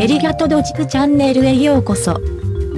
エリガトドジクチャンネルへようこそ。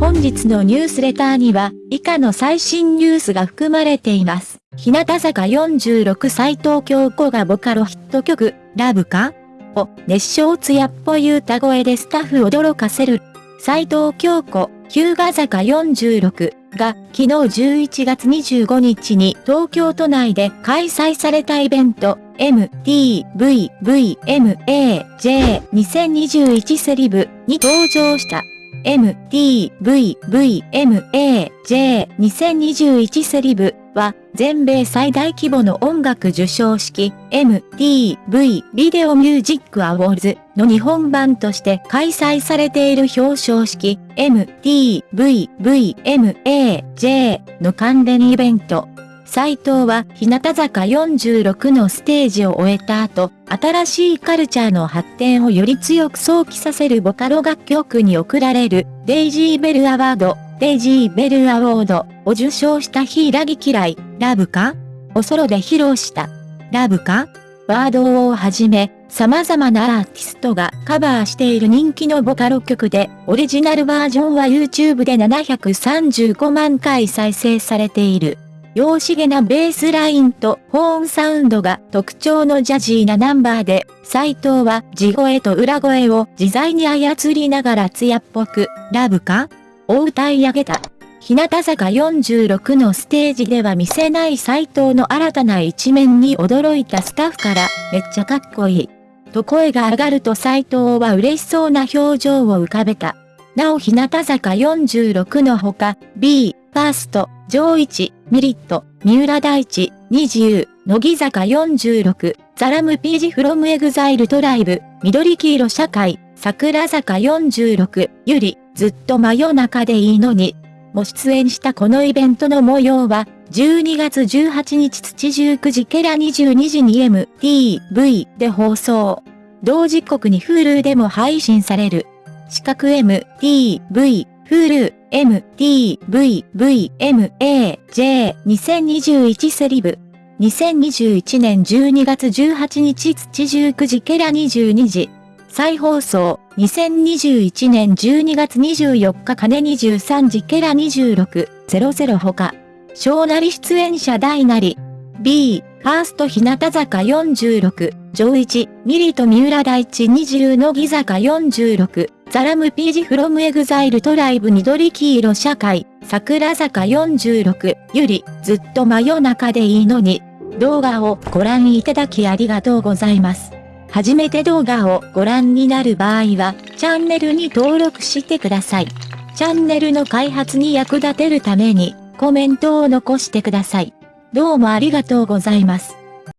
本日のニュースレターには、以下の最新ニュースが含まれています。日向坂46斎藤京子がボカロヒット曲、ラブか？を熱唱艶っぽい歌声でスタッフを驚かせる。斎藤京子、日向坂46が昨日11月25日に東京都内で開催されたイベント MTVVMAJ2021 セリブに登場した。MTVVMAJ2021 セリブは全米最大規模の音楽受賞式 MTV ビデオミュージックアウォーズの日本版として開催されている表彰式 MTVVMAJ の関連イベント斎藤は日向坂46のステージを終えた後、新しいカルチャーの発展をより強く想起させるボカロ楽曲に贈られるデイジーベルアワード、デイジーベルアワードを受賞したヒラギ嫌い、ラブかおソロで披露した。ラブかワードをはじめ、様々なアーティストがカバーしている人気のボカロ曲で、オリジナルバージョンは YouTube で735万回再生されている。洋しげなベースラインとホーンサウンドが特徴のジャジーなナンバーで、斎藤は地声と裏声を自在に操りながら艶っぽく、ラブか？を歌い上げた。日向坂46のステージでは見せない斎藤の新たな一面に驚いたスタッフから、めっちゃかっこいい。と声が上がると斎藤は嬉しそうな表情を浮かべた。なお日向坂46のほか、B、ファースト、上一、ミリット、三浦大知、20、乃木坂46、ザラムピージフロムエグザイルトライブ、緑黄色社会、桜坂46、優里、ずっと真夜中でいいのに、も出演したこのイベントの模様は、12月18日土19時ケラ22時に MTV で放送。同時刻に Hulu でも配信される。四角 MTV Hulu MTVVMAJ2021 セリブ。2021年12月18日土19時ケラ22時。再放送、2021年12月24日金23時ケラ2600ほか。小なり出演者大なり。 BE:FIRST 日向坂46、JO1、milet 三浦大知 NiziU 乃木坂46、THE RAMPAGE from EXILE TRIBE 緑黄色社会、桜坂46、優里、ずっと真夜中でいいのに。動画をご覧いただきありがとうございます。初めて動画をご覧になる場合は、チャンネルに登録してください。チャンネルの開発に役立てるために、コメントを残してください。どうもありがとうございます。